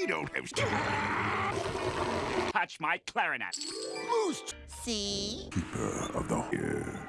You don't have to Touch my clarinet. boost. See? Keeper of the uh, ear.